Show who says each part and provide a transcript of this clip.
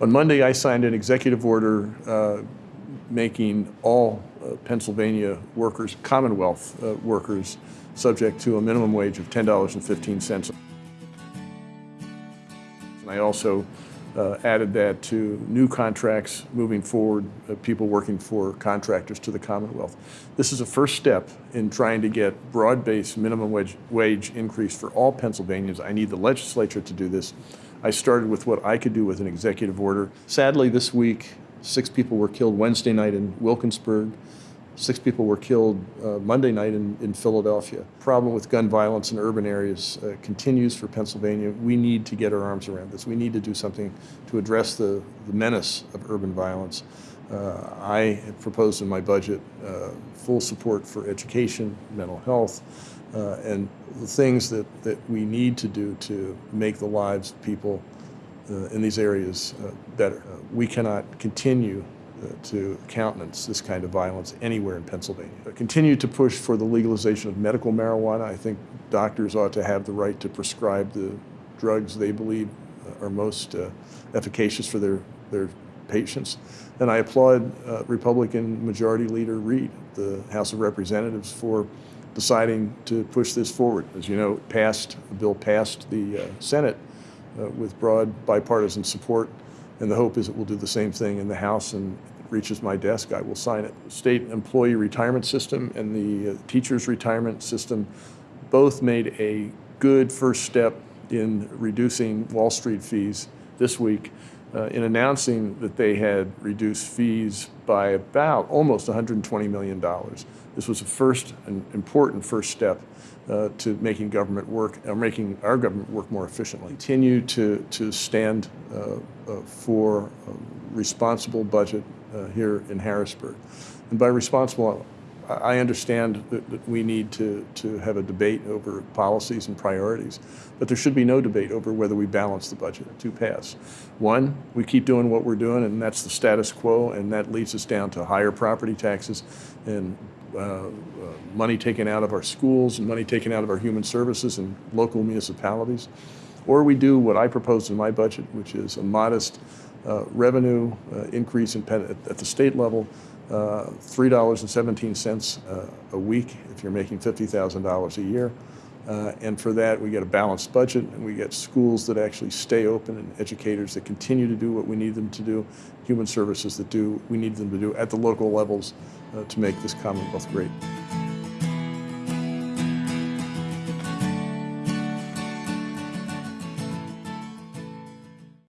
Speaker 1: On Monday, I signed an executive order uh, making all uh, Pennsylvania workers, Commonwealth uh, workers, subject to a minimum wage of $10.15. And I also uh, added that to new contracts moving forward, uh, people working for contractors to the Commonwealth. This is a first step in trying to get broad-based minimum wage, wage increase for all Pennsylvanians. I need the legislature to do this. I started with what I could do with an executive order. Sadly, this week, six people were killed Wednesday night in Wilkinsburg. Six people were killed uh, Monday night in, in Philadelphia. Problem with gun violence in urban areas uh, continues for Pennsylvania. We need to get our arms around this. We need to do something to address the, the menace of urban violence. Uh, I proposed in my budget uh, full support for education, mental health, uh, and the things that, that we need to do to make the lives of people uh, in these areas better. we cannot continue to countenance this kind of violence anywhere in Pennsylvania. Continue to push for the legalization of medical marijuana. I think doctors ought to have the right to prescribe the drugs they believe are most uh, efficacious for their, their patients. And I applaud uh, Republican Majority Leader Reed, the House of Representatives, for deciding to push this forward. As you know, passed, the bill passed the uh, Senate uh, with broad bipartisan support. And the hope is it will do the same thing in the House and reaches my desk, I will sign it. State employee retirement system and the uh, teacher's retirement system both made a good first step in reducing Wall Street fees this week uh, in announcing that they had reduced fees by about almost $120 million. This was a first, an important first step uh, to making government work, or making our government work more efficiently. Continue to, to stand uh, uh for responsible budget uh, here in Harrisburg. And by responsible, I understand that, that, we need to, to have a debate over policies and priorities, but there should be no debate over whether we balance the budget. Two paths. One, we keep doing what we're doing, and that's the status quo, and that leads us down to higher property taxes and uh, uh, money taken out of our schools and money taken out of our human services and local municipalities. Or we do what I proposed in my budget, which is a modest uh, revenue uh, increase in at, at, the state level, $3.17 uh, a week if you're making $50,000 a year. Uh, and for that, we get a balanced budget, and we get schools that actually stay open, and educators that continue to do what we need them to do, human services that do we need them to do at the local levels uh, to make this Commonwealth great.